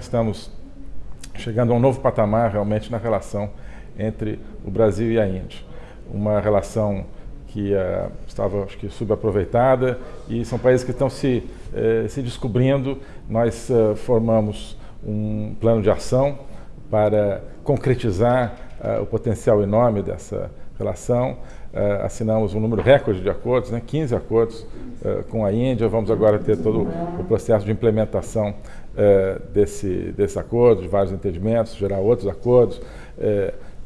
nós estamos chegando a um novo patamar realmente na relação entre o Brasil e a Índia. Uma relação que uh, estava, acho que, subaproveitada e são países que estão se, uh, se descobrindo. Nós uh, formamos um plano de ação para concretizar o potencial enorme dessa relação. Assinamos um número recorde de acordos, né, 15 acordos com a Índia. Vamos agora ter todo o processo de implementação desse, desse acordo, de vários entendimentos, gerar outros acordos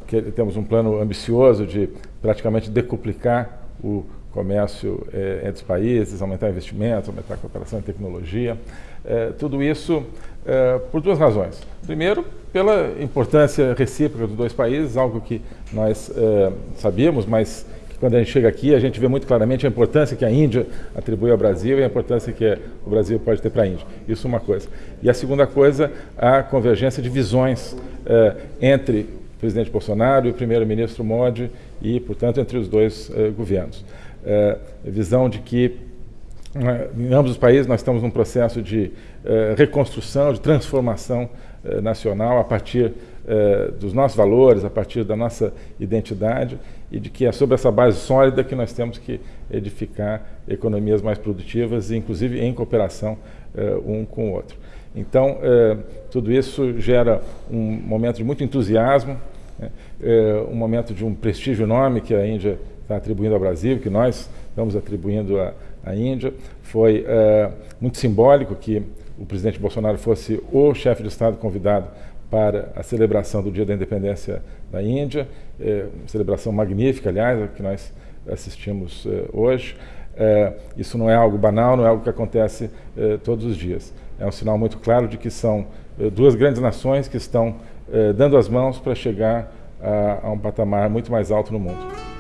que temos um plano ambicioso de praticamente decuplicar o comércio entre os países, aumentar investimentos, aumentar a cooperação em tecnologia. Tudo isso eh, por duas razões. Primeiro, pela importância recíproca dos dois países, algo que nós sabíamos, mas que quando a gente chega aqui a gente vê muito claramente a importância que a Índia atribui ao Brasil e a importância que o Brasil pode ter para a Índia. Isso é uma coisa. E a segunda coisa, a convergência de visões entre presidente Bolsonaro e o primeiro-ministro Modi e, portanto, entre os dois governos. Visão de que em ambos os países nós estamos num processo de reconstrução, de transformação nacional a partir dos nossos valores, a partir da nossa identidade e de que é sobre essa base sólida que nós temos que edificar economias mais produtivas, inclusive em cooperação um com o outro. Então, tudo isso gera um momento de muito entusiasmo, né? É um momento de um prestígio enorme que a Índia está atribuindo ao Brasil, que nós estamos atribuindo à, Índia. Foi é, muito simbólico que o presidente Bolsonaro fosse o chefe de Estado convidado para a celebração do Dia da Independência da Índia, é, celebração magnífica, aliás, que nós assistimos é, hoje. É, isso não é algo banal, não é algo que acontece é, todos os dias. É um sinal muito claro de que são é, duas grandes nações que estão dando as mãos para chegar a, a um patamar muito mais alto no mundo.